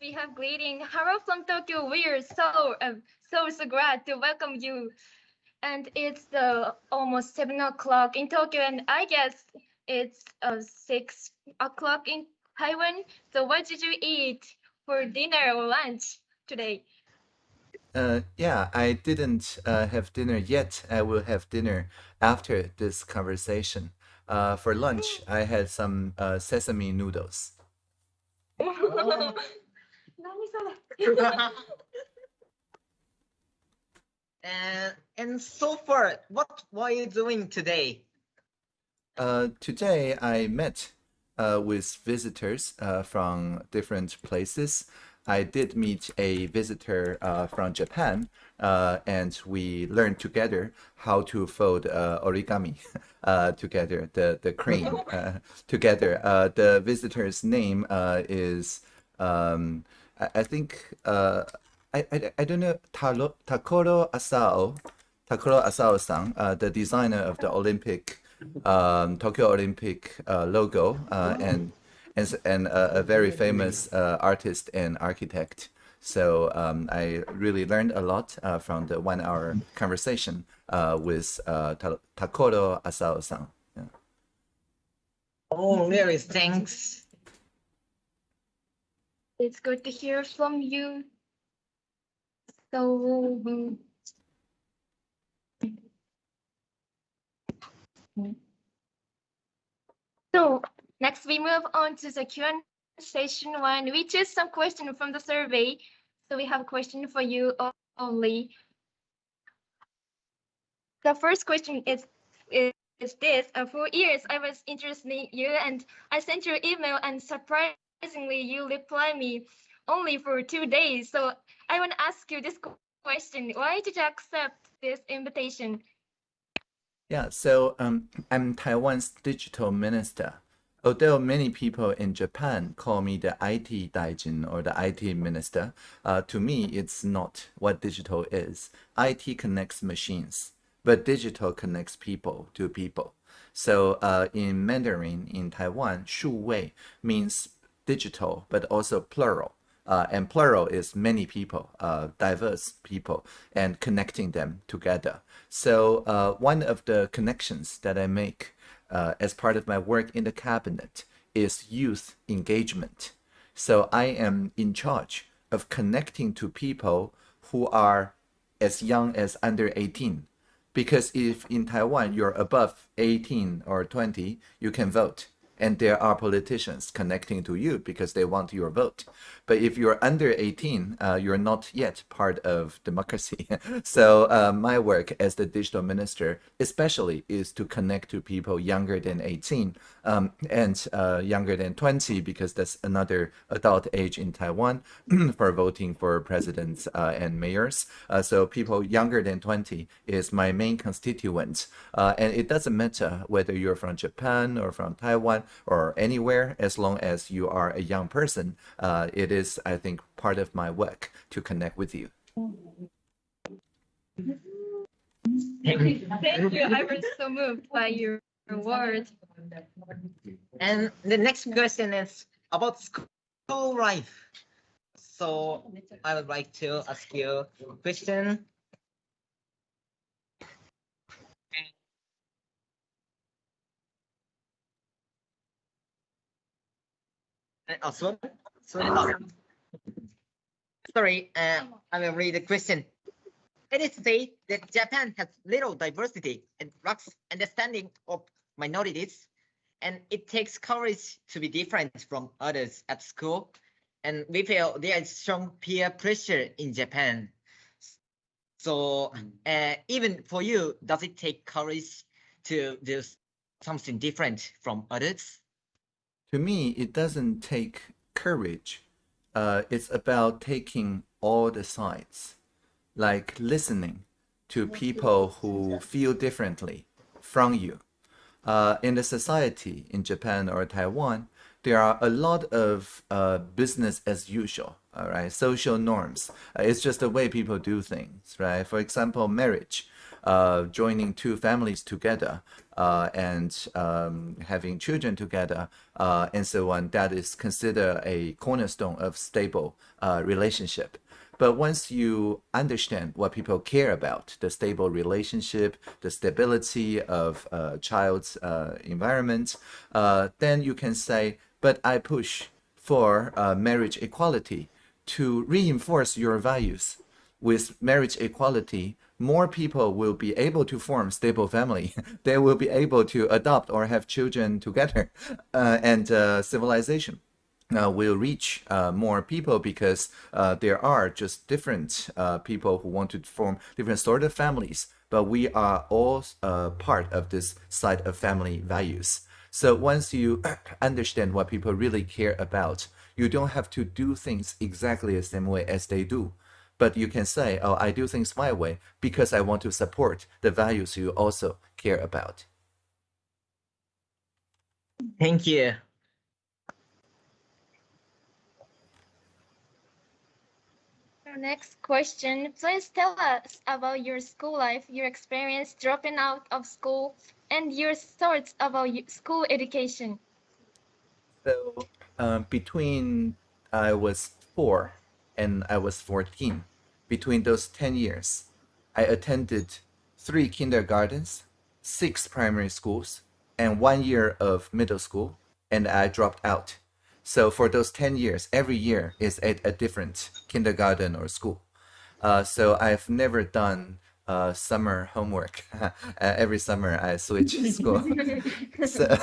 we have greeting. Hello from Tokyo. We are so, uh, so, so glad to welcome you. And it's uh, almost seven o'clock in Tokyo, and I guess it's uh, six o'clock in Taiwan. So what did you eat for dinner or lunch today? Uh, yeah, I didn't uh, have dinner yet. I will have dinner after this conversation. Uh, for lunch, I had some uh, sesame noodles. and, and so far, what were you doing today? Uh, today, I met uh, with visitors uh, from different places. I did meet a visitor uh, from Japan, uh, and we learned together how to fold uh, origami uh, together, the, the crane uh, together. Uh, the visitor's name is, um, I, I, think, I, I, I don't know, Taro, Tokolo Asao, Tokolo Asao-san, the designer of the Olympic, um, Tokyo Olympic logo, and and, and a, a very famous uh, artist and architect. So um, I really learned a lot uh, from the one-hour conversation uh, with uh, Tokolo Asao-san. Yeah. Oh, very thanks. It's good to hear from you. So. So Next, we move on to the Q&A session one. We choose some question from the survey. So we have a question for you only. The first question is, is, is this. Uh, for years, I was interested in you and I sent you email and surprisingly, you reply me only for two days. So I want to ask you this question. Why did you accept this invitation? Yeah, so um, I'm Taiwan's digital minister. Although many people in Japan call me the IT daijin or the IT minister, uh, to me it's not what digital is. IT connects machines, but digital connects people to people. So uh, in Mandarin in Taiwan, 数位 means digital, but also plural. Uh, and plural is many people, uh, diverse people, and connecting them together. So uh, one of the connections that I make uh, as part of my work in the cabinet is youth engagement. So I am in charge of connecting to people who are as young as under 18. Because if in Taiwan you're above 18 or 20, you can vote and there are politicians connecting to you because they want your vote. But if you're under 18, uh, you're not yet part of democracy. so uh, my work as the digital minister, especially, is to connect to people younger than 18 um, and uh, younger than 20 because that's another adult age in Taiwan for voting for presidents uh, and mayors. Uh, so people younger than 20 is my main constituent. Uh, and it doesn't matter whether you're from Japan or from Taiwan or anywhere as long as you are a young person. Uh, it is, I think, part of my work to connect with you. Thank you. I was so moved by your words. And the next question is about school life. So I would like to ask you a question. Oh, sorry. Sorry, sorry uh, I will read the question. It is said that Japan has little diversity and lacks understanding of minorities, and it takes courage to be different from others at school. And we feel there is strong peer pressure in Japan. So uh, even for you, does it take courage to do something different from others? To me, it doesn't take courage. Uh, it's about taking all the sides, like listening to people who feel differently from you. Uh, in the society in Japan or Taiwan, there are a lot of uh, business as usual, all right, social norms. Uh, it's just the way people do things, right? For example, marriage, uh, joining two families together and um, having children together uh, and so on, that is considered a cornerstone of stable uh, relationship. But once you understand what people care about, the stable relationship, the stability of a child's uh, environment, uh, then you can say, but I push for uh, marriage equality to reinforce your values. With marriage equality, more people will be able to form stable family. they will be able to adopt or have children together uh, and uh, civilization uh, will reach uh, more people because uh, there are just different uh, people who want to form different sort of families, but we are all part of this side of family values. So once you understand what people really care about, you don't have to do things exactly the same way as they do. But you can say, oh, I do things my way because I want to support the values you also care about. Thank you. Next question. Please tell us about your school life, your experience dropping out of school, and your thoughts about school education. So um, between I was four and I was 14, between those 10 years, I attended three kindergartens, six primary schools, and one year of middle school, and I dropped out. So for those 10 years, every year is at a different kindergarten or school. Uh, so I've never done uh, summer homework. uh, every summer I switch school. so,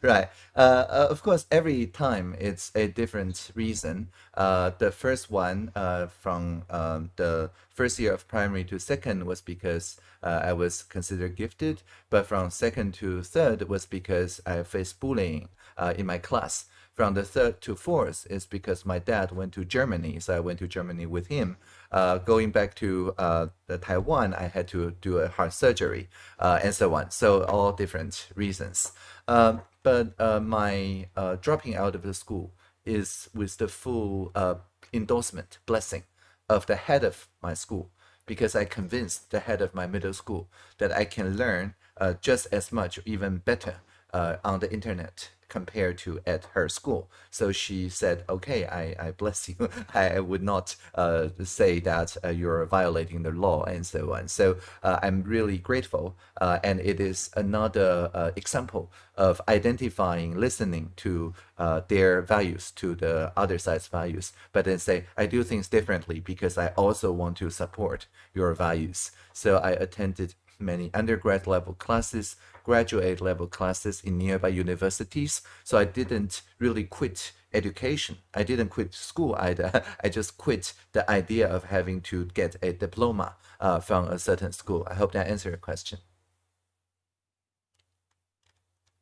right. Uh, uh, of course, every time it's a different reason. Uh, the first one uh, from um, the first year of primary to second was because I was considered gifted, but from second to third was because I faced bullying in my class from the third to fourth is because my dad went to Germany, so I went to Germany with him. Uh, going back to uh, the Taiwan, I had to do a heart surgery uh, and so on. So all different reasons. Um, but uh, my uh, dropping out of the school is with the full uh, endorsement, blessing of the head of my school, because I convinced the head of my middle school that I can learn just as much, even better, on the internet compared to at her school. So she said, okay, I, I bless you. I would not uh, say that uh, you're violating the law and so on. So uh, I'm really grateful. Uh, and it is another uh, example of identifying, listening to uh, their values, to the other side's values, but then say, I do things differently because I also want to support your values. So I attended many undergrad level classes, graduate level classes in nearby universities. So I didn't really quit education. I didn't quit school either. I just quit the idea of having to get a diploma uh, from a certain school. I hope that answered your question.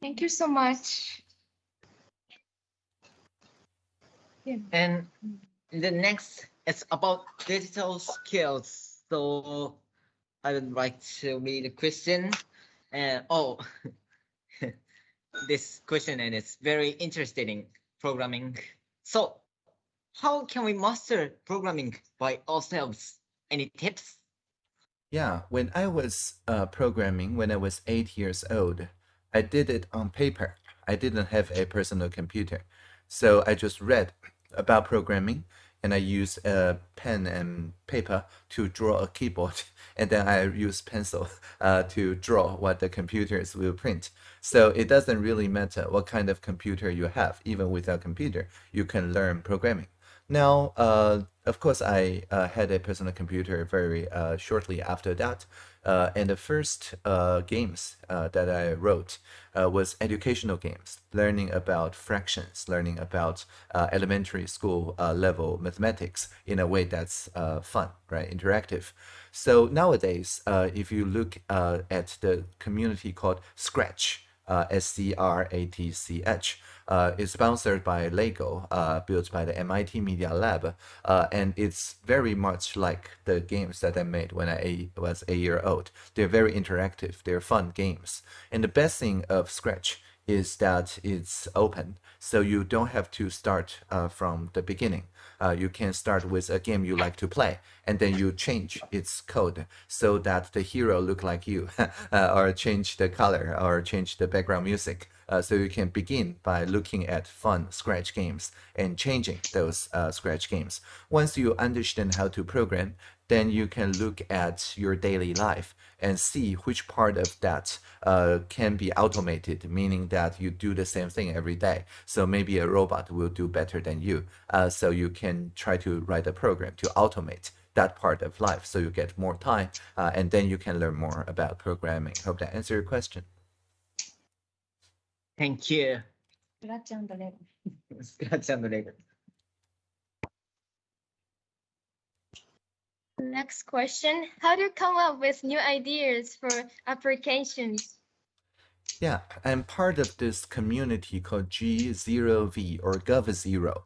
Thank you so much. Yeah. And the next is about digital skills. So I would like to read a question. And oh, this question and it's very interesting programming. So how can we master programming by ourselves? Any tips? Yeah, when I was uh, programming, when I was eight years old, I did it on paper. I didn't have a personal computer. So I just read about programming and I use a pen and paper to draw a keyboard, and then I use pencil uh, to draw what the computers will print. So it doesn't really matter what kind of computer you have. Even without a computer, you can learn programming. Now, uh, of course, I uh, had a personal computer very uh, shortly after that. Uh, and the first uh, games uh, that I wrote was educational games, learning about fractions, learning about elementary school level mathematics in a way that's fun, right, interactive. So nowadays, if you look at the community called Scratch, uh, S-C-R-A-T-C-H. Uh, it's sponsored by Lego, uh, built by the MIT Media Lab, uh, and it's very much like the games that I made when I was a year old. They're very interactive, they're fun games. And the best thing of Scratch is that it's open, so you don't have to start uh, from the beginning. Uh, you can start with a game you like to play, and then you change its code so that the hero look like you, uh, or change the color, or change the background music. Uh, so you can begin by looking at fun Scratch games and changing those uh, Scratch games. Once you understand how to program, then you can look at your daily life and see which part of that uh, can be automated, meaning that you do the same thing every day. So maybe a robot will do better than you. Uh, so you can try to write a program to automate that part of life so you get more time uh, and then you can learn more about programming. Hope that answered your question. Thank you. Scratch and Lego. Scratch and Lego. Next question. How do you come up with new ideas for applications? Yeah, I'm part of this community called G0V or Gov0.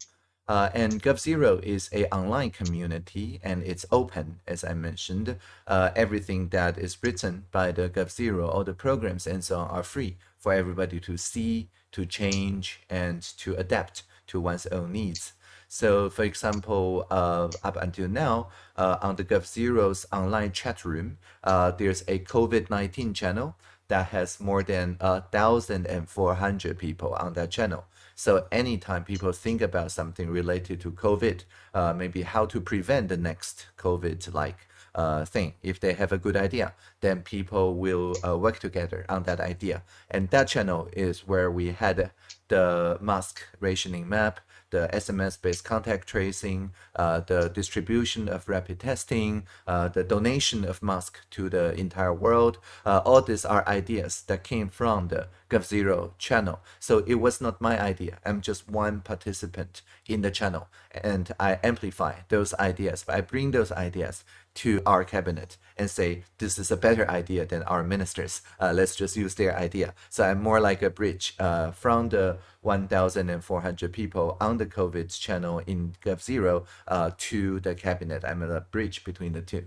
Uh, and Gov0 is a online community and it's open, as I mentioned. Uh, everything that is written by the Gov0, all the programs and so on are free for everybody to see, to change, and to adapt to one's own needs. So for example, uh, up until now, uh, on the Gov0's online chat room, uh, there's a COVID-19 channel that has more than uh, 1,400 people on that channel. So anytime people think about something related to COVID, uh, maybe how to prevent the next COVID-like uh, thing. If they have a good idea, then people will uh, work together on that idea. And that channel is where we had the mask rationing map, the SMS-based contact tracing, uh, the distribution of rapid testing, uh, the donation of masks to the entire world. Uh, all these are ideas that came from the Gov0 channel. So it was not my idea. I'm just one participant in the channel and I amplify those ideas. I bring those ideas to our cabinet and say, this is a better idea than our ministers. Uh, let's just use their idea. So I'm more like a bridge uh, from the 1,400 people on the COVID channel in Gov0 uh, to the cabinet. I'm a bridge between the two.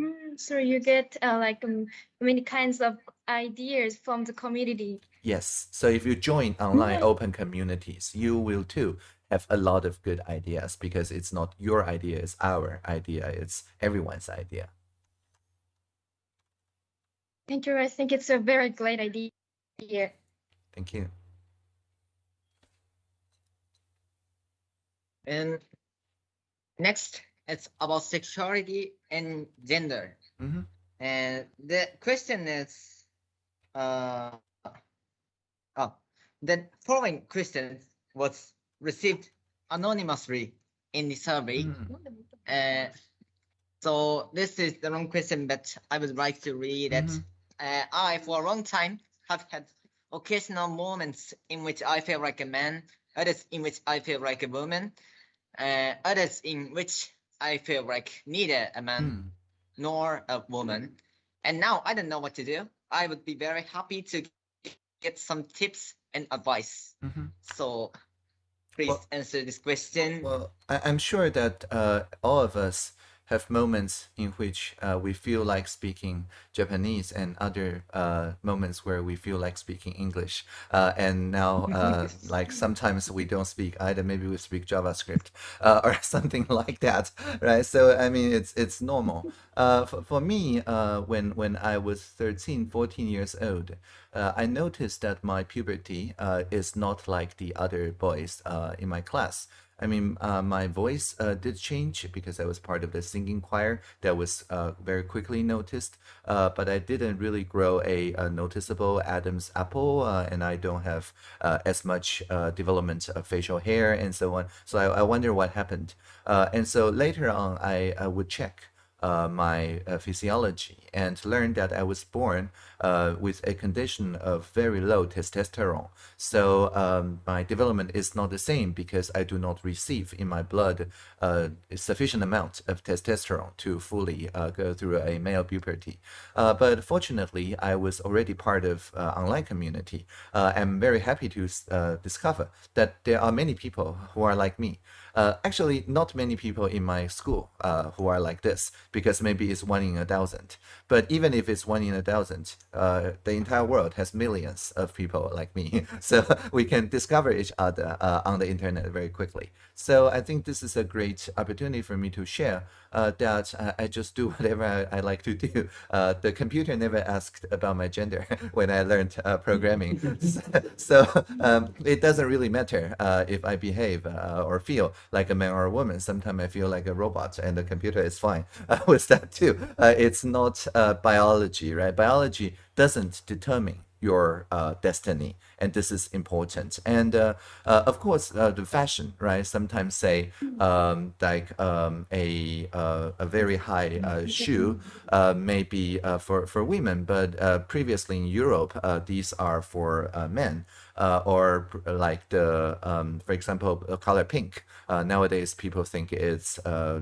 Mm, so you get uh, like um, many kinds of ideas from the community. Yes. So if you join online Mhm. open communities, you will too have a lot of good ideas because it's not your idea, it's our idea, it's everyone's idea. Thank you. I think it's a very great idea. Thank you. And next, it's about sexuality and gender. Mhm. And the question is, uh, oh, the following question was received anonymously in the survey. Mm. Uh, so this is the wrong question, but I would like to read it. Mhm. Uh, I, for a long time, have had occasional moments in which I feel like a man, others in which I feel like a woman, uh, others in which I feel like neither a man Mm. nor a woman. And now I don't know what to do. I would be very happy to get some tips and advice. Mhm. So please Well- answer this question. Well, I, I'm sure that uh, all of us have moments in which uh, we feel like speaking Japanese and other uh, moments where we feel like speaking English. Uh, and now, uh, like sometimes we don't speak either. Maybe we speak JavaScript uh, or something like that, right? So I mean, it's it's normal. Uh, for, for me, uh, when when I was 13, 14 years old, uh, I noticed that my puberty uh, is not like the other boys uh, in my class. I mean, uh, my voice uh, did change because I was part of the singing choir that was uh, very quickly noticed, uh, but I didn't really grow a, a noticeable Adam's apple, uh, and I don't have uh, as much development of facial hair and so on. So I, I wonder what happened. And so later on, I, I would check my physiology and learned that I was born uh, with a condition of very low testosterone. So um, my development is not the same because I do not receive in my blood uh, sufficient amount of testosterone to fully uh, go through a male puberty. Uh, but fortunately, I was already part of uh, online community. Uh, I'm very happy to discover that there are many people who are like me. Uh, actually, not many people in my school uh, who are like this. because maybe it's one in a thousand. But even if it's one in a thousand, uh, the entire world has millions of people like me. so we can discover each other uh, on the internet very quickly. So I think this is a great opportunity for me to share uh, that I just do whatever I, I like to do. Uh, the computer never asked about my gender when I learned uh, programming. so um, it doesn't really matter uh, if I behave uh, or feel like a man or a woman. Sometimes I feel like a robot and the computer is fine with that too. it's not biology, right? Biology doesn't determine your uh, destiny and this is important. And uh, uh, of course uh, the fashion right? Sometimes say um, like um, a uh, a very high uh, shoe may be for for women but previously in Europe these are for men uh, or like the, um, for example, color pink. Uh, nowadays, people think it's uh,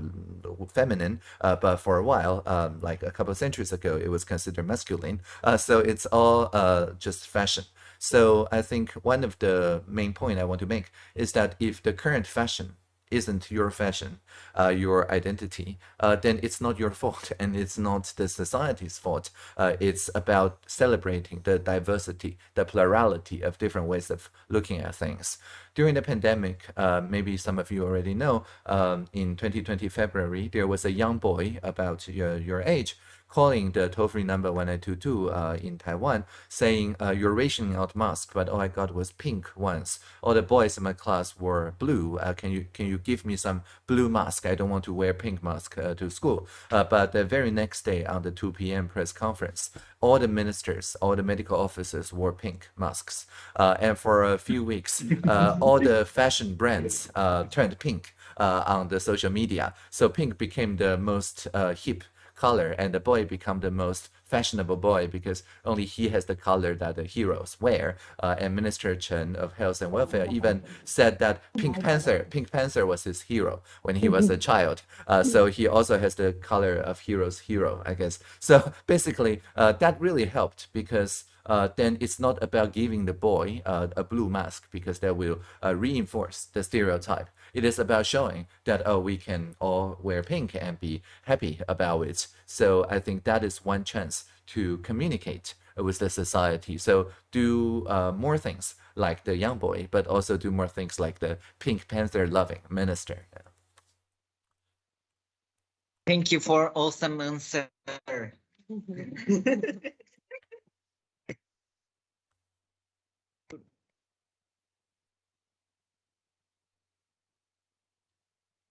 feminine, uh, but for a while, um, like a couple of centuries ago, it was considered masculine. Uh, so it's all uh, just fashion. So I think one of the main point I want to make is that if the current fashion isn't your fashion, uh, your identity, uh, then it's not your fault and it's not the society's fault. Uh, it's about celebrating the diversity, the plurality of different ways of looking at things. During the pandemic, uh, maybe some of you already know, um, in 2020 February, there was a young boy about your, your age calling the toll-free number 1922 uh, in Taiwan, saying, uh, you're rationing out mask, but all I got was pink once. All the boys in my class were blue. Uh, can you can you give me some blue mask? I don't want to wear pink mask uh, to school. Uh, but the very next day on the 2 p.m. press conference, all the ministers, all the medical officers wore pink masks. Uh, and for a few weeks, all the fashion brands turned pink on the social media. So pink became the most hip color and the boy become the most fashionable boy because only he has the color that the heroes wear. Uh, and Minister Chen of Health and Welfare even said that Pink Panther, Pink Panther was his hero when he was a child. Uh, so he also has the color of hero's hero, I guess. So basically, uh, that really helped because uh, then it's not about giving the boy uh, a blue mask because that will uh, reinforce the stereotype. It is about showing that, oh, we can all wear pink and be happy about it. So I think that is one chance to communicate with the society. So do uh, more things like the young boy, but also do more things like the Pink Panther loving minister. Thank you for awesome answer.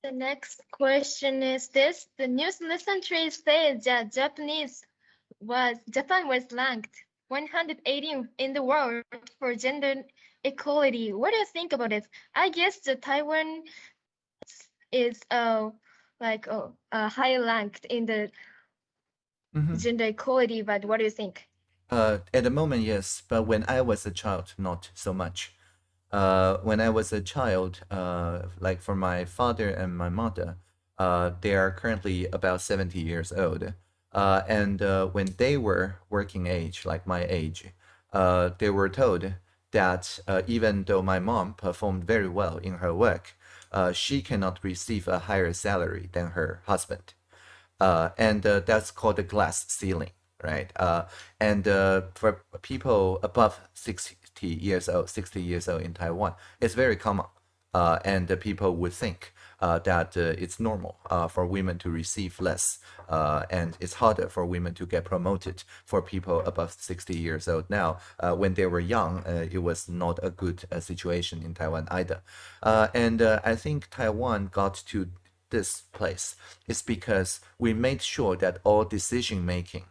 The next question is this. The news recently says that Japanese was Japan was ranked 118 in the world for gender equality. What do you think about it? I guess the Taiwan is uh like uh, uh high ranked in the mm -hmm. gender equality, but what do you think? Uh, at the moment, yes, but when I was a child, not so much uh, when I was a child, uh, like for my father and my mother, uh, they are currently about 70 years old. Uh, and uh, when they were working age, like my age, uh, they were told that even though my mom performed very well in her work, she cannot receive a higher salary than her husband. And that's called the glass ceiling, right? And for people above 60, years old, 60 years old in Taiwan. It's very common. Uh, and people would think uh, that uh, it's normal uh, for women to receive less uh, and it's harder for women to get promoted for people above 60 years old now. Uh, when they were young, it was not a good situation in Taiwan either. and I think Taiwan got to this place is because we made sure that all decision-making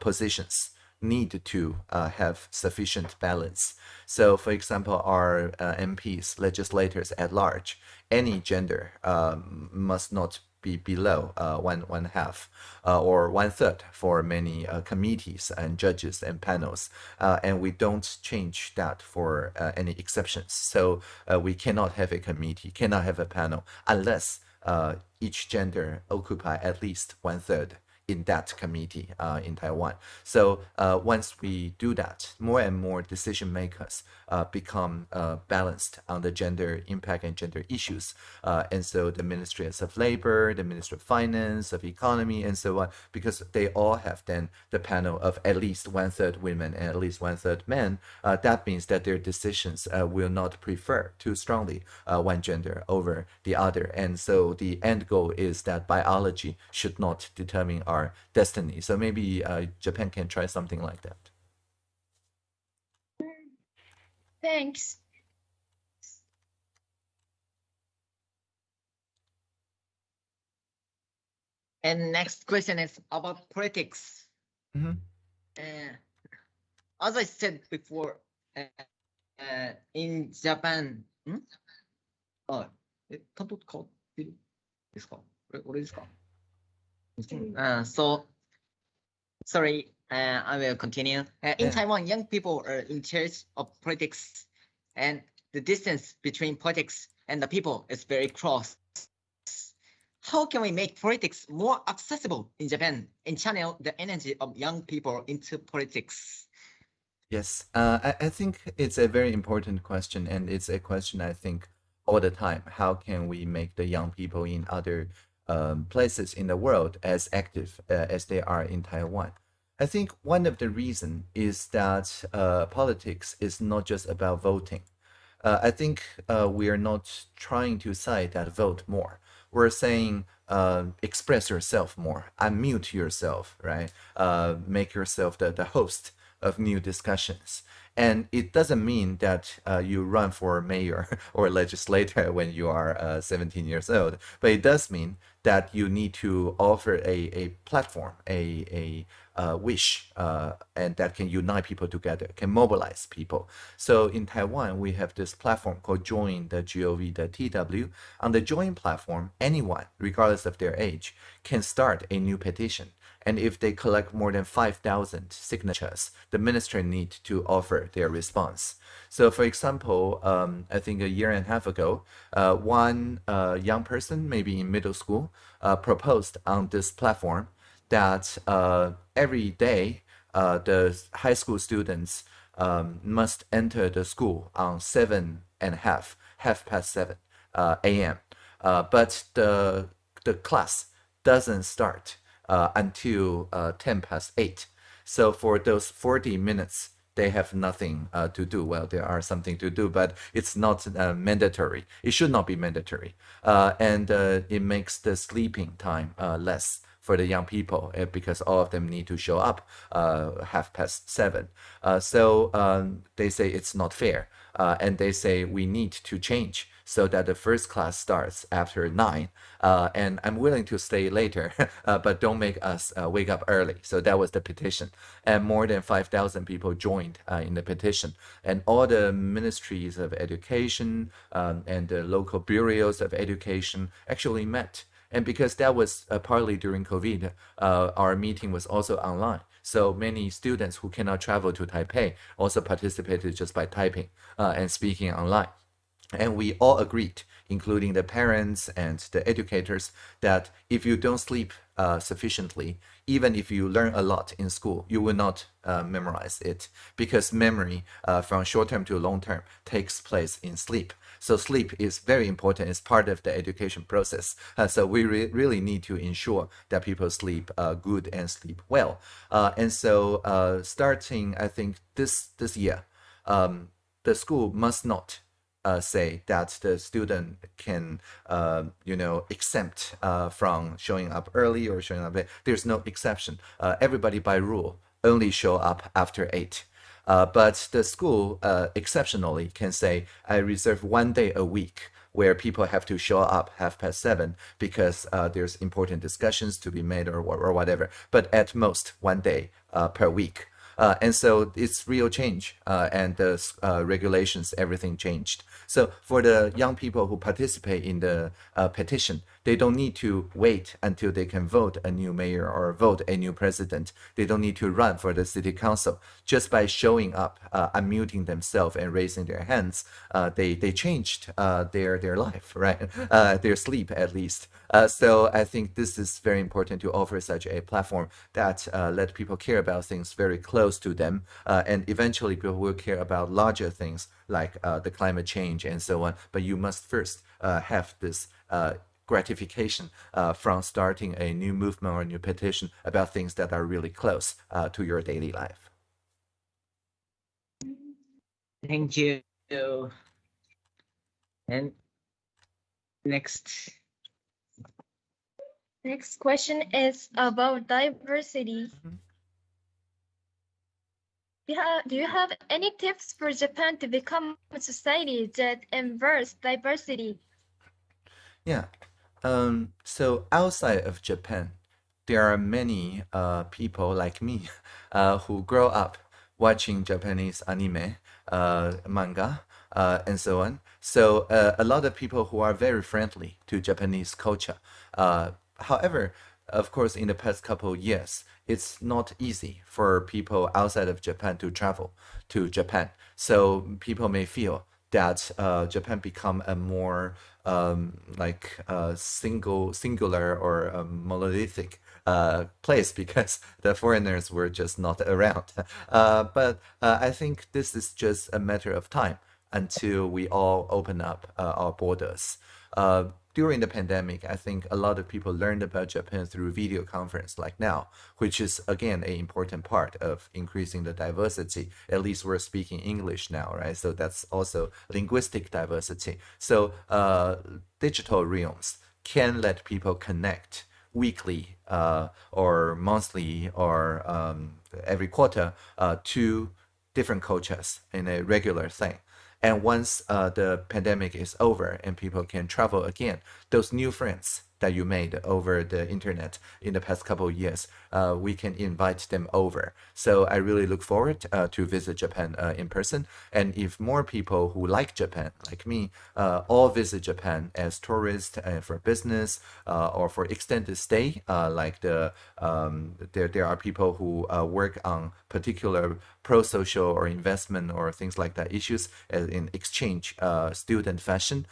positions need to uh, have sufficient balance. So, for example, our uh, MPs, legislators at large, any gender um, must not be below uh, one one half uh, or one third for many uh, committees and judges and panels, uh, and we don't change that for any exceptions. So we cannot have a committee, cannot have a panel unless each gender occupy at least one third in that committee uh, in Taiwan. So uh, once we do that, more and more decision makers uh, become uh, balanced on the gender impact and gender issues. Uh, and so the Ministries of Labor, the Ministry of Finance, of Economy, and so on, because they all have then the panel of at least one third women and at least one third men, uh, that means that their decisions will not prefer too strongly one gender over the other. And so the end goal is that biology should not determine our destiny. So maybe uh, Japan can try something like that. Thanks. And next question is about politics. Mhm. Uh, as I said before, uh, uh, in Japan, んあ、え、担当変わってるですか俺俺ですか、 uh, So, sorry, uh, I will continue. Uh, in. Taiwan, young people are in charge of politics, and the distance between politics and the people is very close. How can we make politics more accessible in Japan and channel the energy of young people into politics? Yes, uh, I, I think it's a very important question, and it's a question I think all the time. How can we make the young people in other um, places in the world as active uh, as they are in Taiwan? I think one of the reason is that uh, politics is not just about voting. Uh, I think uh, we are not trying to say that vote more. We're saying uh, express yourself more, unmute yourself, right? Uh, make yourself the, the host of new discussions. And it doesn't mean that uh, you run for mayor or legislator when you are uh, 17 years old, but it does mean that you need to offer a, a platform, a, a uh, wish, uh, and that can unite people together, can mobilize people. So in Taiwan, we have this platform called Join, the GOV, the TW. On the Join platform, anyone, regardless of their age, can start a new petition. And if they collect more than 5,000 signatures, the ministry need to offer their response. So for example, um, I think a year and a half ago, uh, one uh, young person, maybe in middle school, uh, proposed on this platform that uh, every day uh, the high school students um, must enter the school on seven and a half, half past seven uh, a.m. but the the class doesn't start until uh, 10 past 8. So for those 40 minutes, they have nothing uh, to do. Well, there are something to do, but it's not uh, mandatory. It should not be mandatory. Uh, and uh, it makes the sleeping time less for the young people because all of them need to show up half past seven. so um, they say it's not fair. and they say we need to change so that the first class starts after nine. Uh, and I'm willing to stay later, uh, but don't make us uh, wake up early. So that was the petition. And more than 5,000 people joined uh, in the petition. And all the ministries of education um, and the local bureaus of education actually met. And because that was uh, partly during COVID, uh, our meeting was also online. So many students who cannot travel to Taipei also participated just by typing and speaking online. And we all agreed, including the parents and the educators, that if you don't sleep uh, sufficiently, even if you learn a lot in school, you will not uh, memorize it because memory uh, from short term to long term takes place in sleep. So sleep is very important. It's part of the education process. Uh, so we re really need to ensure that people sleep uh, good and sleep well. Uh, and so starting, I think this this year, um, the school must not uh, say that the student can, uh, you know, exempt uh, from showing up early or showing up late. There's no exception. Uh, everybody by rule only show up after eight. Uh, but the school uh, exceptionally can say, I reserve one day a week where people have to show up half past seven because there's important discussions to be made or, or whatever. But at most one day per week. Uh, and so it's real change uh, and the uh, regulations, everything changed. So for the young people who participate in the uh, petition, they don't need to wait until they can vote a new mayor or vote a new president. They don't need to run for the city council. Just by showing up, uh, unmuting themselves and raising their hands, uh, they they changed uh, their their life, right? Uh, their sleep at least. Uh, so I think this is very important to offer such a platform that uh, let people care about things very close to them, and eventually people will care about larger things like the climate change and so on. But you must first have this gratification uh, from starting a new movement or a new petition about things that are really close uh, to your daily life. Thank you. And next. Next question is about diversity. Mhm. Do you, have, do you have any tips for Japan to become a society that embraces diversity? Yeah. Um, so outside of Japan, there are many uh, people like me uh, who grow up watching Japanese anime, uh, manga, uh, and so on. So uh, a lot of people who are very friendly to Japanese culture. Uh, however, of course, in the past couple years, it's not easy for people outside of Japan to travel to Japan. So people may feel that uh, Japan become a more um, like uh, single, singular or um, monolithic uh, place because the foreigners were just not around. Uh, but uh, I think this is just a matter of time until we all open up uh, our borders. During the pandemic, I think a lot of people learned about Japan through video conference like now, which is again an important part of increasing the diversity. At least we're speaking English now, right? So that's also linguistic diversity. So uh, digital realms can let people connect weekly uh, or monthly or um, every quarter uh, to different cultures in a regular thing. And once uh, the pandemic is over and people can travel again, those new friends that you made over the internet in the past couple of years, uh, we can invite them over. So I really look forward uh, to visit Japan uh, in person. And if more people who like Japan, like me, uh, all visit Japan as tourists uh, for business uh, or for extended stay, like the um, there there are people who work on particular pro-social or investment or things like that issues in exchange student fashion.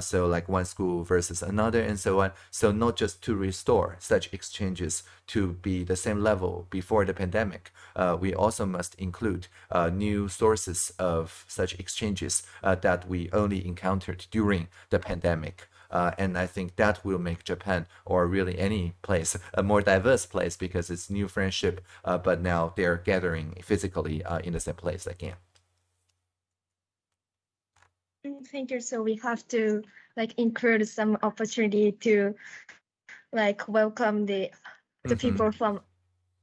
so like one school versus another and so on. So not just to restore such exchanges to be the same level before the pandemic, uh, we also must include uh, new sources of such exchanges uh, that we only encountered during the pandemic. Uh, and I think that will make Japan or really any place a more diverse place because it's new friendship, uh, but now they're gathering physically in the same place again. Thank you. So we have to like include some opportunity to like welcome the the Mhm. people from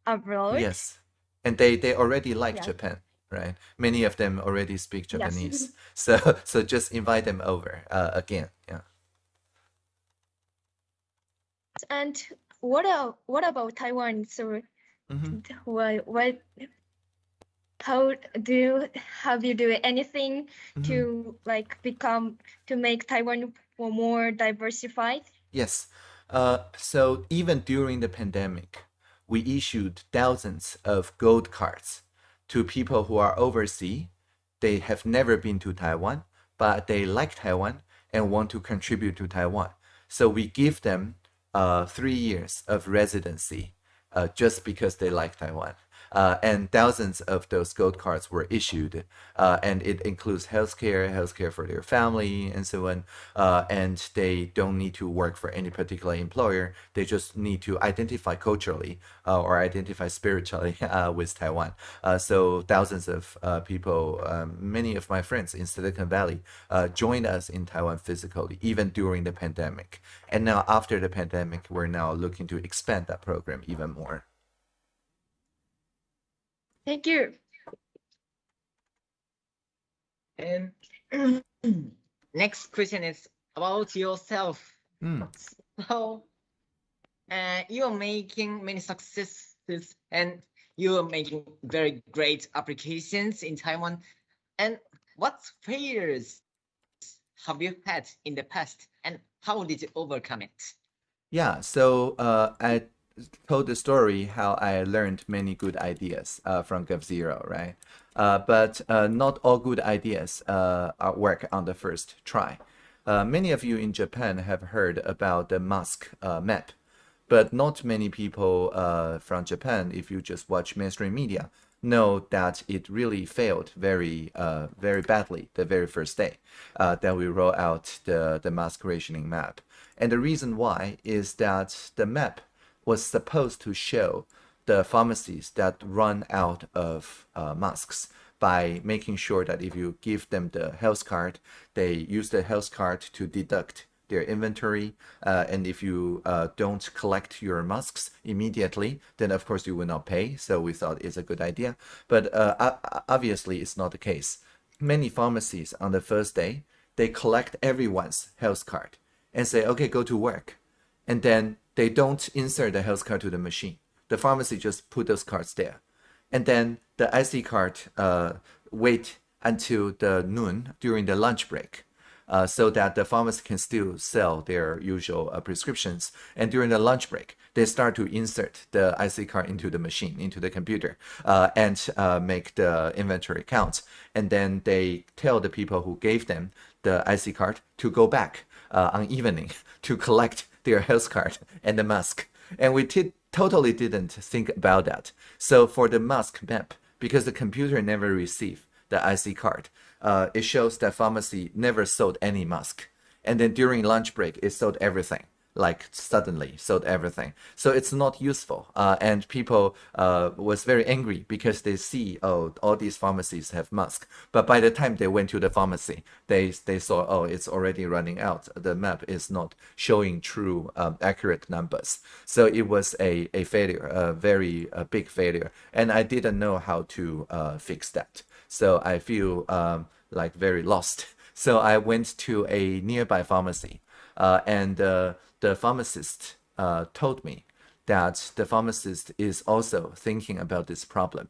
abroad. Yes, and they they already like Yeah. Japan, right? Many of them already speak Japanese, Yes. So so just invite them over uh, again. Yeah. And what about what about Taiwan? So hmm what what how do you have you do anything Mhm. to like become to make Taiwan more diversified? Yes. Uh, so even during the pandemic, we issued thousands of gold cards to people who are overseas. They have never been to Taiwan, but they like Taiwan and want to contribute to Taiwan. So we give them uh, three years of residency uh, just because they like Taiwan. Uh, and thousands of those gold cards were issued, uh, and it includes healthcare, healthcare for their family, and so on. Uh, and they don't need to work for any particular employer. They just need to identify culturally uh, or identify spiritually uh, with Taiwan. Uh, so thousands of people, um, many of my friends in Silicon Valley, joined us in Taiwan physically, even during the pandemic. And now after the pandemic, we're now looking to expand that program even more. Thank you. And next question is about yourself. Mm. So, uh, you're making many successes and you are making very great applications in Taiwan. And what failures have you had in the past and how did you overcome it? Yeah, so uh, I told the story how I learned many good ideas uh, from GovZero, right? Uh, but uh, not all good ideas uh, work on the first try. Uh, many of you in Japan have heard about the mask uh, map, but not many people from Japan, if you just watch mainstream media, know that it really failed very, very badly the very first day that we roll out the, the mask rationing map. And the reason why is that the map was supposed to show the pharmacies that run out of uh, masks by making sure that if you give them the health card, they use the health card to deduct their inventory. Uh, and if you uh, don't collect your masks immediately, then of course you will not pay. So we thought it's a good idea. But uh, obviously it's not the case. Many pharmacies on the first day, they collect everyone's health card and say, okay, go to work. And then they don't insert the health card to the machine. The pharmacy just put those cards there. And then the IC card uh, wait until the noon during the lunch break. Uh, so that the pharmacy can still sell their usual uh, prescriptions. And during the lunch break, they start to insert the IC card into the machine, into the computer, uh, and uh, make the inventory count. And then they tell the people who gave them the IC card to go back uh, on evening to collect their health card and the mask. And we totally didn't think about that. So for the mask map, because the computer never received the IC card, uh, it shows that pharmacy never sold any mask. And then during lunch break, it sold everything like suddenly sold everything. So it's not useful. Uh, and people uh, was very angry because they see, oh, all these pharmacies have masks. But by the time they went to the pharmacy, they, they saw, oh, it's already running out. The map is not showing true um, accurate numbers. So it was a, a failure, a very a big failure. And I didn't know how to uh, fix that. So I feel um, like very lost. So I went to a nearby pharmacy uh, and uh, the pharmacist uh, told me that the pharmacist is also thinking about this problem.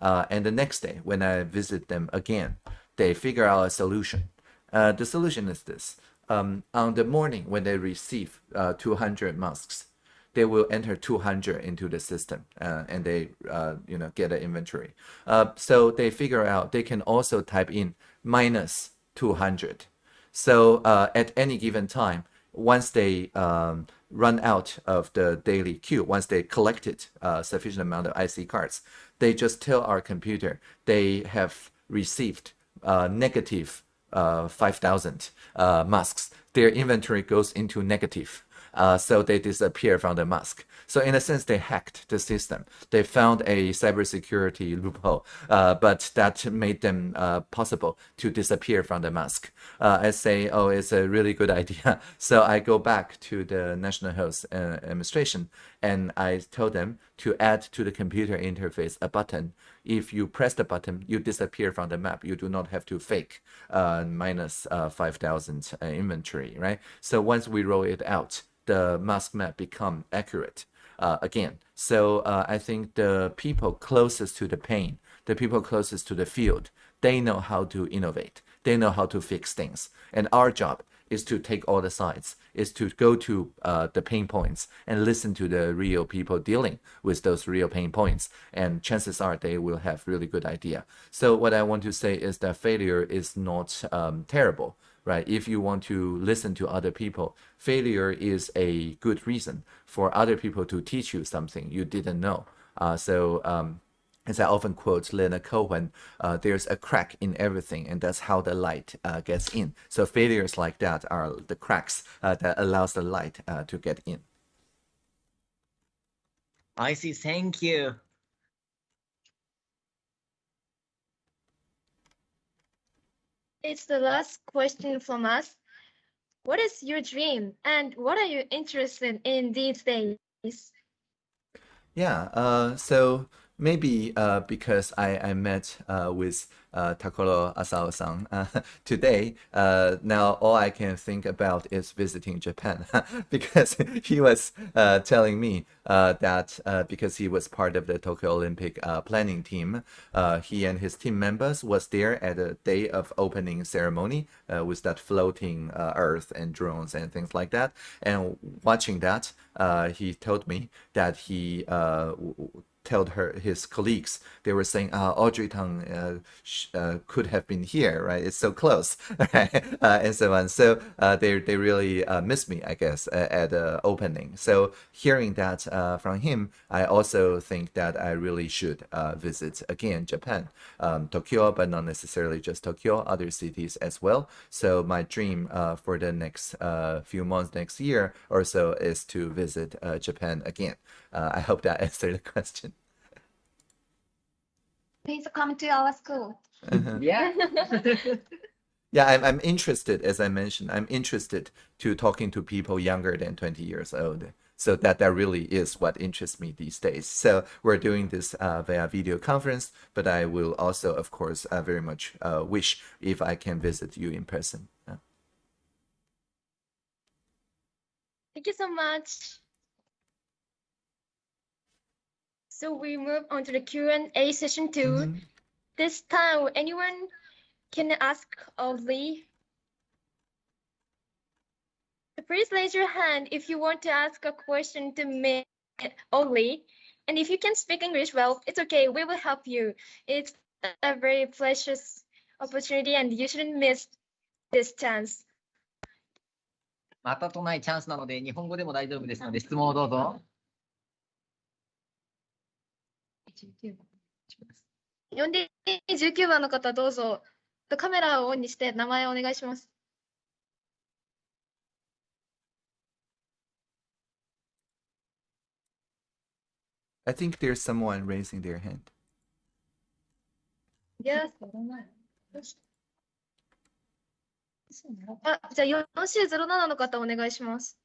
Uh, and the next day, when I visit them again, they figure out a solution. Uh, the solution is this. Um, on the morning when they receive uh, 200 masks, they will enter 200 into the system uh, and they uh, you know get an inventory. so they figure out they can also type in minus 200. So at any given time, once they um, run out of the daily queue, once they collected uh, sufficient amount of IC cards, they just tell our computer they have received uh, negative uh, 5,000 uh, masks. Their inventory goes into negative. Uh, so they disappear from the mask. So in a sense, they hacked the system. They found a cybersecurity loophole, uh, but that made them uh, possible to disappear from the mask. Uh, I say, oh, it's a really good idea. So I go back to the National Health uh, Administration and I tell them to add to the computer interface a button. If you press the button, you disappear from the map. You do not have to fake uh, minus, 5,000 inventory, right? So once we roll it out, the mask map become accurate uh, again. So uh, I think the people closest to the pain, the people closest to the field, they know how to innovate. They know how to fix things. And our job is to take all the sides, is to go to uh, the pain points and listen to the real people dealing with those real pain points. And chances are they will have really good idea. So what I want to say is that failure is not um, terrible right? If you want to listen to other people, failure is a good reason for other people to teach you something you didn't know. Uh, so um, as I often quote Leonard Cohen, uh, there's a crack in everything, and that's how the light uh, gets in. So failures like that are the cracks uh, that allows the light uh, to get in. I see. Thank you. It's the last question from us. What is your dream and what are you interested in these days? Yeah, uh, so maybe uh, because I, I met uh, with uh, Tokolo Asao-san. Uh, today, uh, now all I can think about is visiting Japan because he was uh, telling me that because he was part of the Tokyo Olympic planning team, he and his team members was there at the day of opening ceremony with that floating earth and drones and things like that. And watching that, he told me that he told her his colleagues they were saying uh, Audrey Tang uh, uh, could have been here right? It's so close? Uh, and so on. So uh, they they really uh, miss me I guess at the opening. So hearing that from him I also think that I really should visit again Japan. Um, Tokyo but not necessarily just Tokyo other cities as well. So my dream for the next few months next year or so is to visit Japan again I hope that answered the question please come to our school. Uh-huh. Yeah. Yeah, I'm, I'm interested, as I mentioned, I'm interested to talking to people younger than 20 years old. So that, that really is what interests me these days. So we're doing this uh, via video conference, but I will also, of course, uh, very much uh, wish if I can visit you in person. Yeah. Thank you so much. So we move on to the Q&A session 2 Mhm. This time, anyone can ask of Lee. So please raise your hand if you want to ask a question to me only. And if you can speak English well, it's okay. We will help you. It's a very precious opportunity and you shouldn't miss this chance. またとないチャンスなので、日本語でも大丈夫ですので、質問をどうぞ。 4D19 番の方どうぞ。カメラをオンにして名前をお願いします。I think there's someone raising their hand. Yes. あ、じゃあ 4C07 の方お願いします。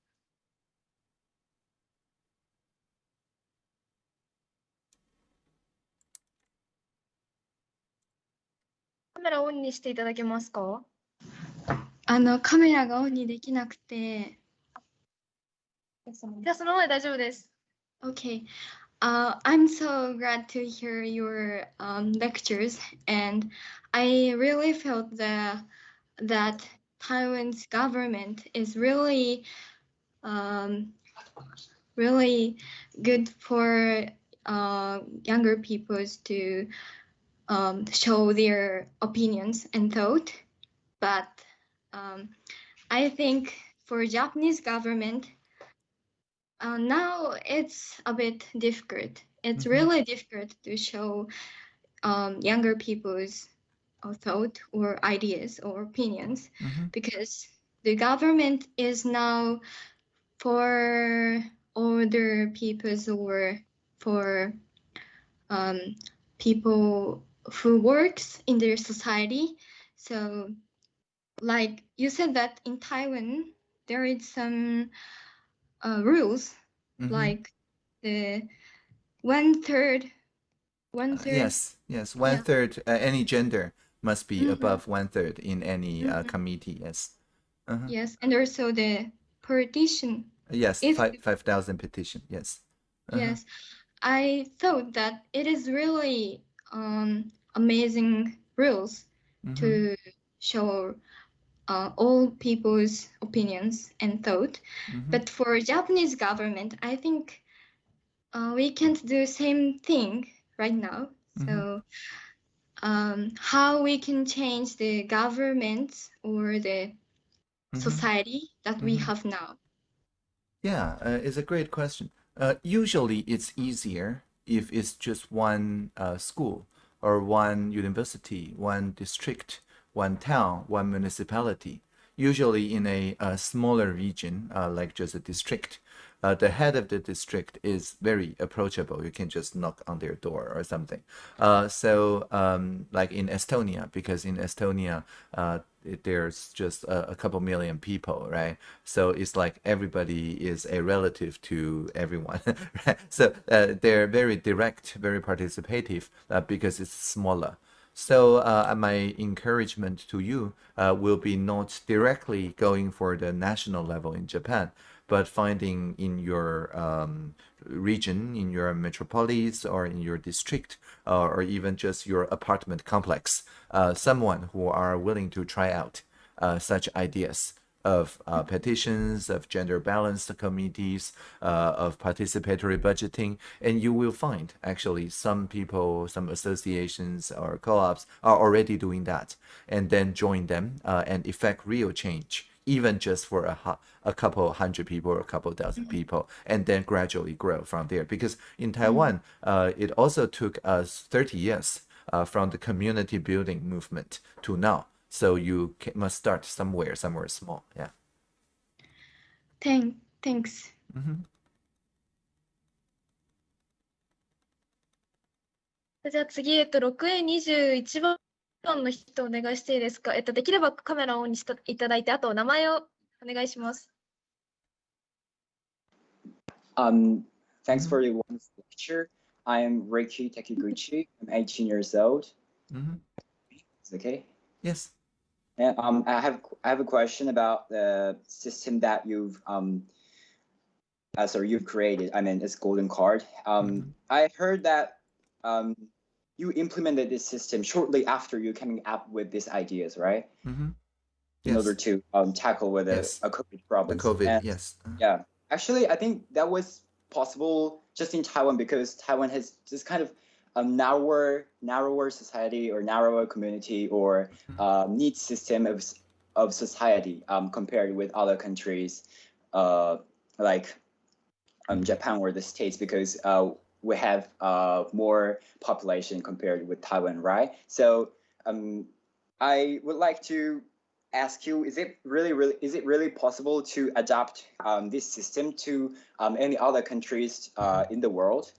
メラオンにしていただけますかあのカメラがオンにできなくて。じゃあそのままで大丈夫です。 Okay. Uh, I'm so glad to hear your um, lectures, and I really felt the, that Taiwan's government is really, um, really good for uh, younger peoples to um, show their opinions and thought. But um, I think for Japanese government, uh, now it's a bit difficult. It's Mhm. really difficult to show um, younger people's uh, thought or ideas or opinions Mhm. because the government is now for older peoples or for um, people who works in their society. So, like you said that in Taiwan there is some uh, rules Mhm. like the one third, one Uh, third. yes, yes. One third, uh, any gender must be Mhm. above one third in any uh, Mhm. committee. Yes. Uh-huh. Yes, and also the petition. Yes, If- five five thousand petition. Yes. Uh-huh. Yes, I thought that it is really um, amazing rules Mhm. to show uh, all people's opinions and thought. Mhm. But for Japanese government, I think uh, we can't do same thing right now. Mhm. So um, how we can change the government or the Mhm. society that we Mhm. have now? Yeah, uh, it's a great question. Uh, usually, it's easier if it's just one uh, school or one university, one district, one town, one municipality. Usually, in a, a smaller region, uh, like just a district, uh, the head of the district is very approachable. You can just knock on their door or something. Uh, so, um, like in Estonia, because in Estonia, uh, there's just a, a couple million people, right? So it's like everybody is a relative to everyone, right? So uh, they're very direct, very participative uh, because it's smaller. So uh, my encouragement to you uh, will be not directly going for the national level in Japan, but finding in your um, region, in your metropolis, or in your district, uh, or even just your apartment complex, uh, someone who are willing to try out uh, such ideas of uh, petitions, of gender balanced committees, uh, of participatory budgeting, and you will find actually some people, some associations or co-ops are already doing that, and then join them uh, and effect real change, even just for a, a couple hundred people or a couple 1000 people, and then gradually grow from there. Because in Taiwan, uh, it also took us 30 years uh, from the community building movement to now. So you ca- must start somewhere, somewhere small. Yeah. Thank, thanks. hmm じゃあ次、えっと、6A21 番 の人お願いしていいですかえっと、できればカメラをオンにしていただいて、あと名前をお願いします。 Um, thanks for your wonderful lecture. I am Reiki Takiguchi. I'm 18 years old. hmm Is it okay? Yes. And um, I have I have a question about the system that you've um, uh, sorry, you've created. I mean, it's Golden Card. Um, Mhm. I heard that um, you implemented this system shortly after you coming up with these ideas, right? hmm In order to um, tackle with a, Yes. a COVID The problem. COVID. And- yes. Uh, Yeah, actually, I think that was possible just in Taiwan because Taiwan has this kind of a narrower, narrower society or narrower community or uh, neat system of of society um, compared with other countries, uh, like um, Japan or the states, because uh, we have uh, more population compared with Taiwan, right? So um, I would like to ask you: Is it really, really, is it really possible to adapt um, this system to um, any other countries uh, in the world?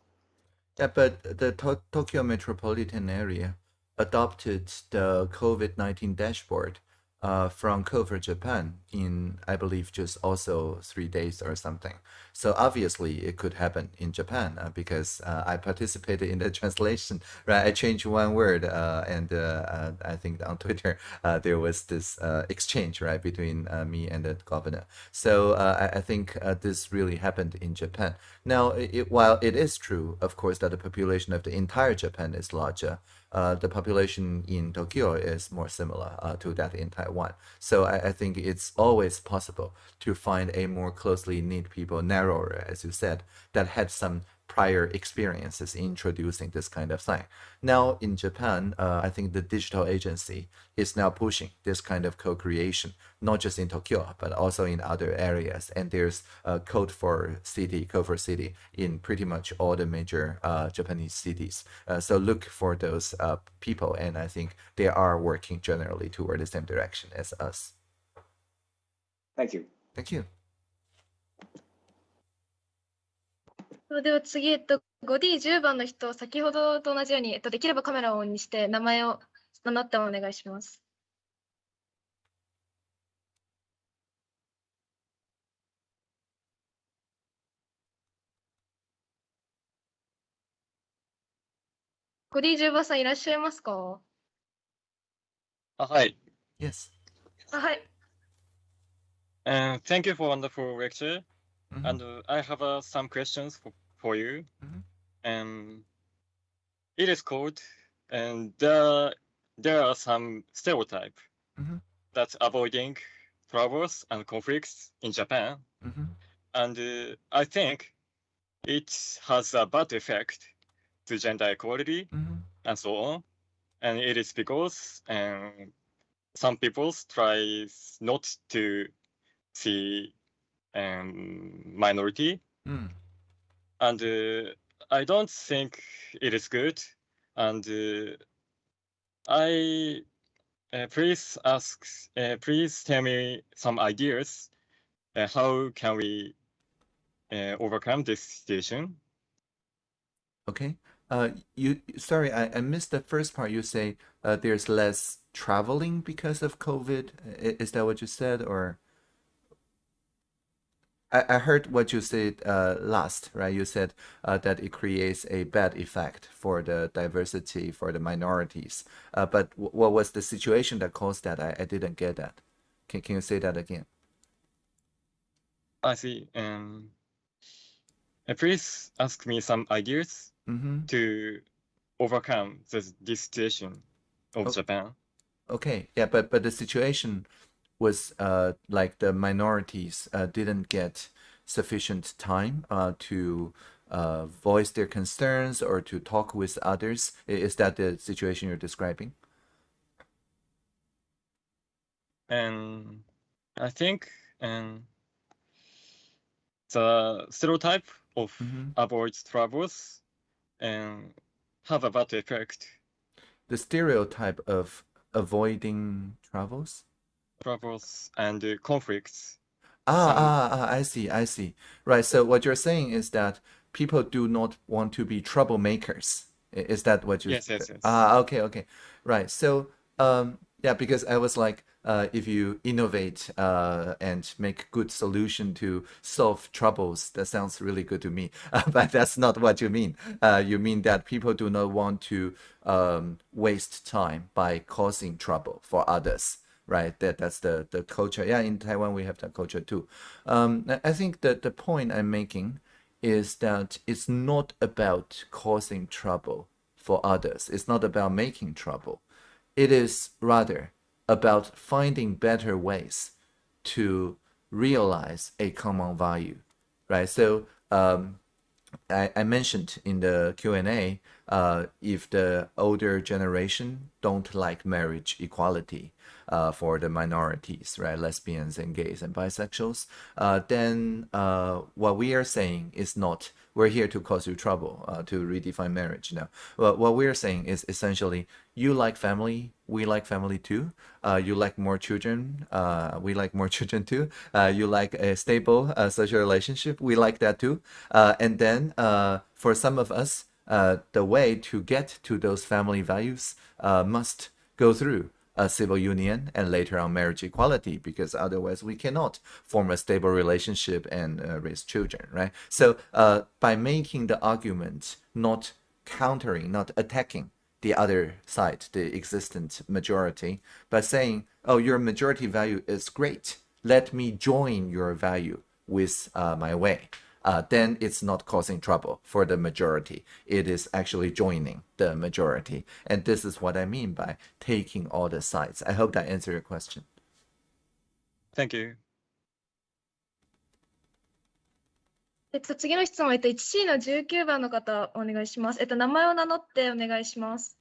Yeah, but the to- Tokyo metropolitan area adopted the COVID-19 dashboard uh, from Code for Japan in, I believe, just also three days or something. So obviously it could happen in Japan uh, because uh, I participated in the translation, right? I changed one word uh, and uh, uh, I think on Twitter there was this exchange, right, between me and the governor. So I, I think this really happened in Japan. Now, it, while it is true, of course, that the population of the entire Japan is larger, uh, the population in Tokyo is more similar uh, to that in Taiwan. So I, I think it's always possible to find a more closely knit people, narrower, as you said, that had some prior experiences introducing this kind of thing. Now in Japan, uh, I think the digital agency is now pushing this kind of co-creation, not just in Tokyo, but also in other areas. And there's a code for city, code for city in pretty much all the major uh, Japanese cities. Uh, so look for those uh, people, and I think they are working generally toward the same direction as us. Thank you. Thank you. それでは次、えっと、5D10 番の人、先ほどと同じように、えっと、できればカメラをオンにして、名前を名乗ってお願いします。5D10 番さんいらっしゃいますか？Uh, hi, Yes. あはい。and thank you for wonderful lecture. Mhm. And uh, I have uh, some questions for, for you. Mhm. And it is called, and there, there are some stereotype Mhm. that's avoiding troubles and conflicts in Japan. Mhm. And uh, I think it has a bad effect to gender equality Mhm. and so on. And it is because um, some people try not to see um, minority, Mm. and uh, I don't think it is good. And uh, I uh, please ask, uh, please tell me some ideas. Uh, how can we uh, overcome this situation? Okay. Uh, you sorry, I, I missed the first part. You say uh, there's less traveling because of COVID. Is that what you said, or I, I heard what you said uh, last, right? You said uh, that it creates a bad effect for the diversity, for the minorities. Uh, but what was the situation that caused that? I, I didn't get that. Can, can you say that again? I see. Um, please ask me some ideas Mm-hmm. to overcome this, this situation of Oh. Japan. Okay, yeah, but but the situation was uh like the minorities uh didn't get sufficient time uh to uh voice their concerns or to talk with others. Is that the situation you're describing? And I think um, the stereotype of Mhm. avoid troubles and have a bad effect. The stereotype of avoiding travels? Troubles and uh, conflicts. Ah, Some- ah, ah, I see, I see. Right, so what you're saying is that people do not want to be troublemakers. Is that what you Yes, yes, yes. Ah, okay, okay. Right. So, um, yeah, because I was like, uh, if you innovate uh, and make good solution to solve troubles, that sounds really good to me. Uh, but that's not what you mean. Uh, you mean that people do not want to um, waste time by causing trouble for others right? That that's the the culture. Yeah, in Taiwan we have that culture too. Um, I think that the point I'm making is that it's not about causing trouble for others. It's not about making trouble. It is rather about finding better ways to realize a common value, right? So um, I, I mentioned in the Q&A, uh, if the older generation don't like marriage equality uh, for the minorities, right, lesbians and gays and bisexuals, uh, then uh, what we are saying is not we're here to cause you trouble, uh, to redefine marriage. No, well, what we're saying is essentially you like family, we like family too. Uh, you like more children, uh, we like more children too. Uh, you like a stable uh, social relationship, we like that too. Uh, and then for some of us, the way to get to those family values must go through a civil union and later on marriage equality because otherwise we cannot form a stable relationship and uh, raise children right? So uh, by making the argument not countering not attacking the other side the existent majority by saying oh your majority value is great. Let me join your value with uh, my way uh, then it's not causing trouble for the majority. It is actually joining the majority. And this is what I mean by taking all the sides. I hope that answered your question. Thank you. えっと、次の質問、えっと、1位の19番の方、お願いします。えっと、名前を名乗ってお願いします。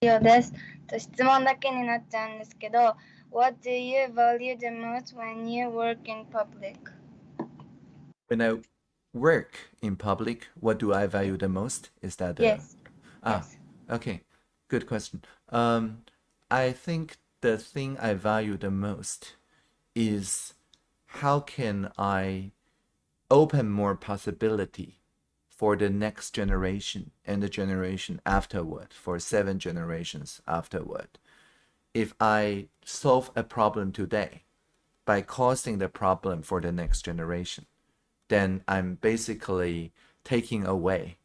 ようです。と質問だけになっちゃうんですけど、 what do you value the most when you work in public? When I work in public, what do I value the most? Is that the, Yes. Ah, yes. okay. Good question. Um, I think the thing I value the most is how can I open more possibility for the next generation and the generation afterward, for seven generations afterward. If I solve a problem today by causing the problem for the next generation, then I'm basically taking away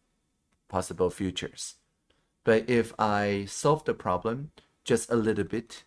possible futures. But if I solve the problem just a little bit,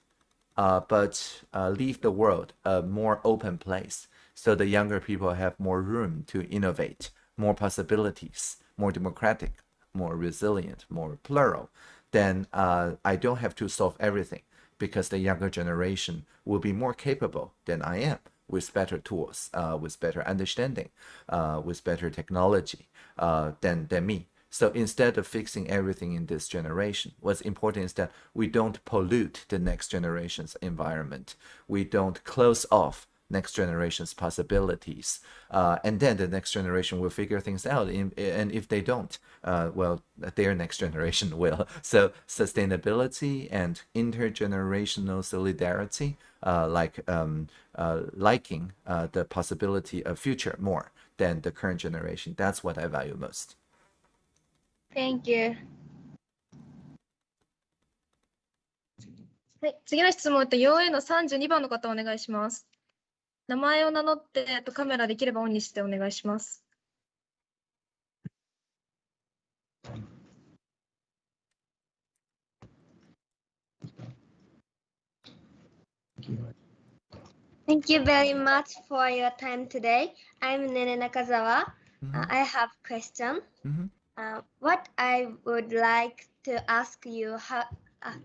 uh, but uh, leave the world a more open place so the younger people have more room to innovate, more possibilities, more democratic, more resilient, more plural, then uh, I don't have to solve everything because the younger generation will be more capable than I am with better tools, uh, with better understanding, uh, with better technology uh, than, than me. So instead of fixing everything in this generation, what's important is that we don't pollute the next generation's environment. We don't close off next generation's possibilities. Uh, and then the next generation will figure things out. In, and if they don't, uh, well, their next generation will. So sustainability and intergenerational solidarity, uh, like um, uh, liking uh, the possibility of future more than the current generation, that's what I value most. Thank you. はい、次の質問、えっと 4A の32番の方お願いします。 名前を名乗って、えっとカメラできればオンにしてお願いします。Thank you very much for your time today. I'm Nene Nakazawa. Uh, Mhm, I have question. mhm. Uh, what I would like to ask you how, uh,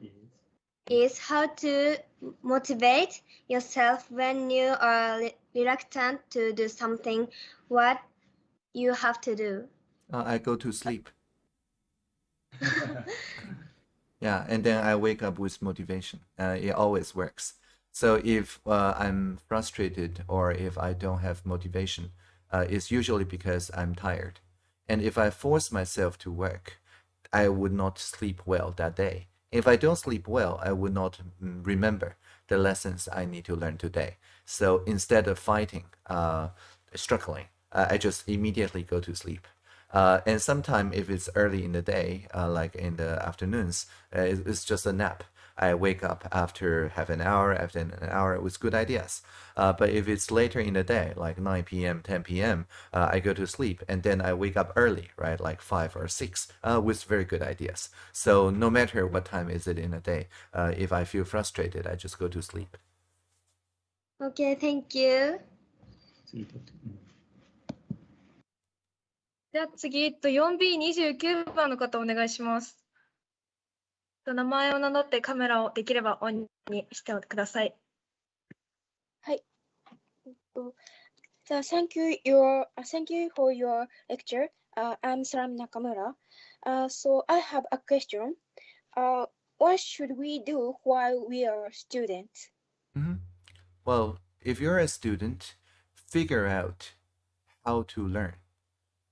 is how to motivate yourself when you are reluctant to do something. What you have to do. Uh, I go to sleep. Yeah, and then I wake up with motivation. Uh, it always works. So if uh, I'm frustrated or if I don't have motivation, uh, it's usually because I'm tired. And if I force myself to work, I would not sleep well that day. If I don't sleep well, I would not mm, remember the lessons I need to learn today. So instead of fighting, uh, struggling, uh, I just immediately go to sleep. Uh, and sometime if it's early in the day, uh, like in the afternoons, uh, it- it's just a nap. I wake up after half an hour, after an hour with good ideas. Uh, but if it's later in the day, like 9 p.m., 10 p.m., uh, I go to sleep and then I wake up early, right, like 5 or 6, uh, with very good ideas. So no matter what time is it in the day, uh, if I feel frustrated, I just go to sleep. Okay, thank you. じゃあ次、えっと 4B29 番の方お願いします。 えっと名前を名乗ってカメラをできればオンにしてください。 So thank you your uh, thank you for your lecture. Uh, I'm Saram Nakamura. Uh, so I have a question. Uh, what should we do while we are students? Mhm. Well, if you're a student, figure out how to learn.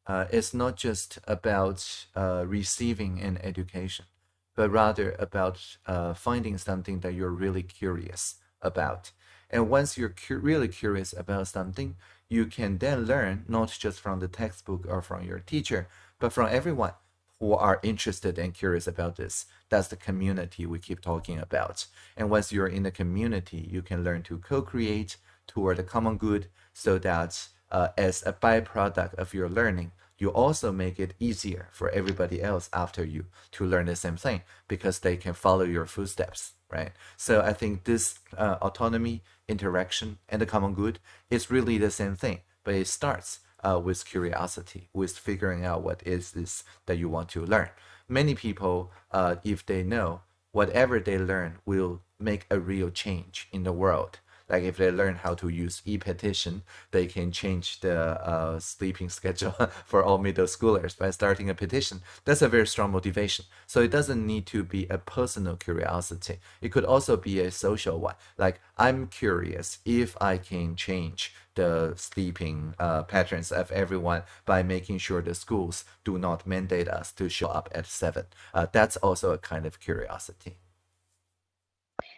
Uh, it's not just about uh, receiving an education, but rather about uh, finding something that you're really curious about. And once you're cu- really curious about something, you can then learn not just from the textbook or from your teacher, but from everyone who are interested and curious about this. That's the community we keep talking about. And once you're in the community, you can learn to co create toward the common good so that uh, as a byproduct of your learning, you also make it easier for everybody else after you to learn the same thing because they can follow your footsteps, right? So I think this uh, autonomy, interaction, and the common good is really the same thing, but it starts uh, with curiosity, with figuring out what is this that you want to learn. Many people, uh, if they know whatever they learn will make a real change in the world. Like if they learn how to use e-petition, they can change the uh, sleeping schedule for all middle schoolers by starting a petition. That's a very strong motivation. So it doesn't need to be a personal curiosity. It could also be a social one. Like I'm curious if I can change the sleeping uh, patterns of everyone by making sure the schools do not mandate us to show up at seven. Uh, that's also a kind of curiosity.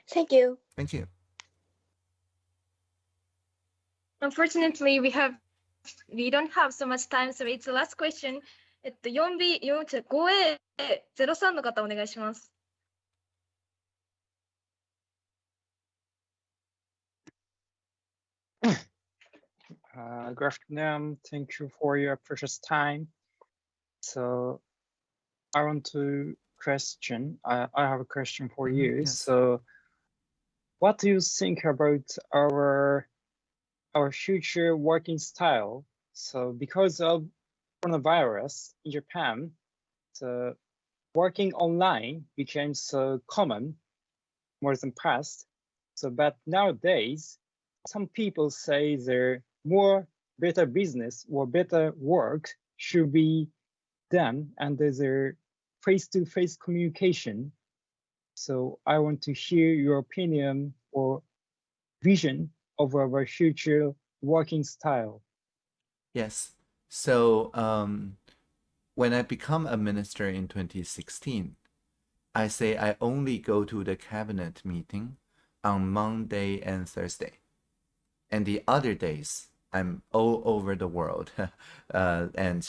Thank you. Thank you. Unfortunately, we have we don't have so much time, so it's the last question. えっと 4B 4 5A03 の方お願いします。 Uh, good afternoon. Thank you for your precious time. So I want to question, I, I have a question for Mhm, you. yes. So what do you think about our our future working style? So because of coronavirus in Japan, the working online became so common more than past. So but nowadays, some people say there more better business or better work should be done under their face-to-face communication. So I want to hear your opinion or vision of our future working style. Yes. So um, when I become a minister in 2016, I say I only go to the cabinet meeting on Monday and Thursday. And the other days, I'm all over the world uh, and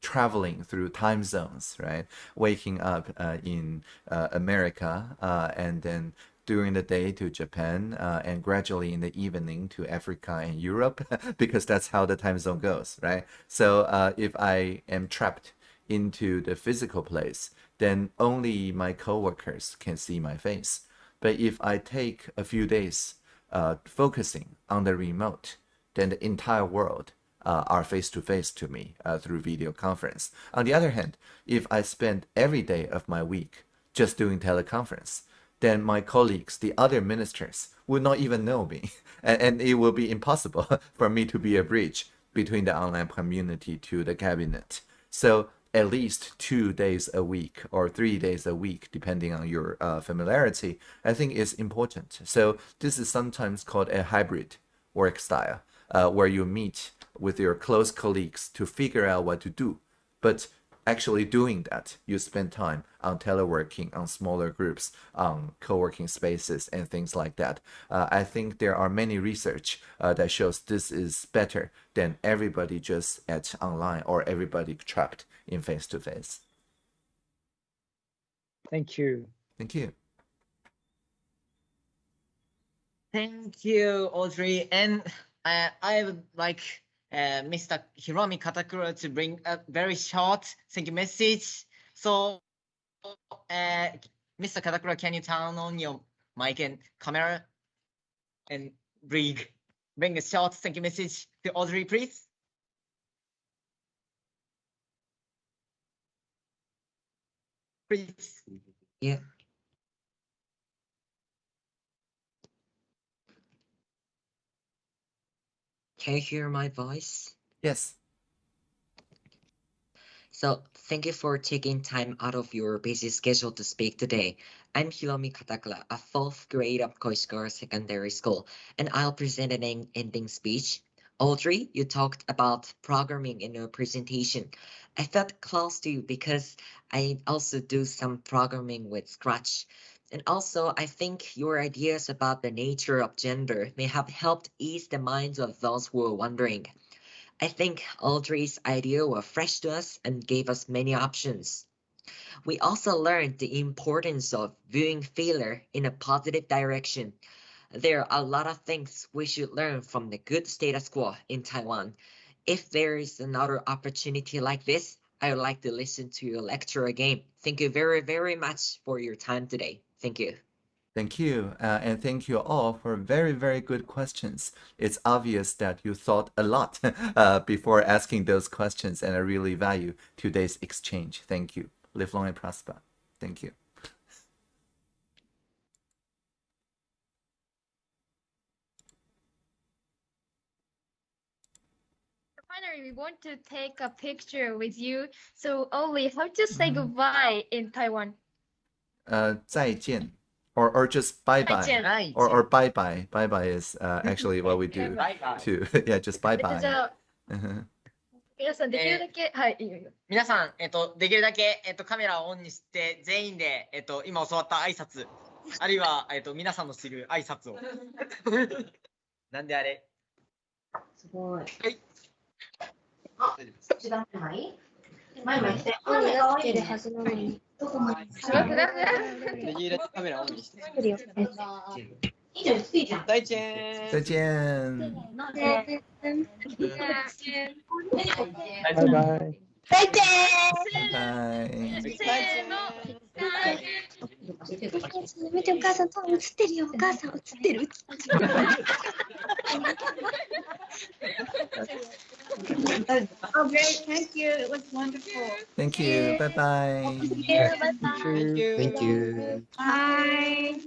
traveling through time zones, right? Waking up uh, in uh, America uh, and then during the day to Japan, uh, and gradually in the evening to Africa and Europe, because that's how the time zone goes, right? So uh, if I am trapped into the physical place, then only my coworkers can see my face. But if I take a few days uh, focusing on the remote, then the entire world uh, are face to face to me uh, through video conference. On the other hand, if I spend every day of my week just doing teleconference, then my colleagues, the other ministers, would not even know me, and, and it will be impossible for me to be a bridge between the online community to the cabinet. So at least two days a week or three days a week, depending on your uh, familiarity, I think is important. So this is sometimes called a hybrid work style, uh, where you meet with your close colleagues to figure out what to do. But actually doing that, you spend time on teleworking, on smaller groups, on co-working spaces and things like that. Uh, I think there are many research uh, that shows this is better than everybody just at online or everybody trapped in face-to-face. Thank you. Thank you. Thank you, Audrey. And uh, I would like uh, Mr. Hiromi Katakura to bring a very short thank you message. So, uh, Mr. Katakura, can you turn on your mic and camera and bring bring a short thank you message to Audrey, please? Please. Yeah. Can you hear my voice? Yes. So thank you for taking time out of your busy schedule to speak today. I'm Hiromi Katakura, a fourth grade of Koishikawa Secondary School, and I'll present an ending speech. Audrey, you talked about programming in your presentation. I felt close to you because I also do some programming with Scratch. And also, I think your ideas about the nature of gender may have helped ease the minds of those who are wondering. I think Audrey's idea were fresh to us and gave us many options. We also learned the importance of viewing failure in a positive direction. There are a lot of things we should learn from the good status quo in Taiwan. If there is another opportunity like this, I would like to listen to your lecture again. Thank you very, very much for your time today. Thank you. Thank you, uh, and thank you all for very, very good questions. It's obvious that you thought a lot uh, before asking those questions, and I really value today's exchange. Thank you. Live long and prosper. Thank you. Finally, we want to take a picture with you. So, Oli, how to say goodbye in Taiwan? Uh, 再见, or or just bye bye, or or bye bye. Bye bye is uh, actually what we do Bye bye. too. yeah, just bye えっと bye. Uh-huh. 皆さんできるだけ、はい、いいよいいよ。皆さん、えっと、できるだけ、えっと、カメラをオンにして、全員で、えっと、今教わった挨拶、あるいは、えっと、皆さんの知る挨拶を。なんであれ？すごい。はい。一段前前前して。本になってるに。どこまですごくないできるだけカメラオンにして。作るよ。いいじゃん、ついじゃん。再见。再见。ね バイバイ。再见。拜。せーの。見てお母さん、映ってるよ。お母さん映ってる。Oh, great. Thank you. It was wonderful. Thank you. Bye bye. Bye bye. Thank you. Thank you. Bye.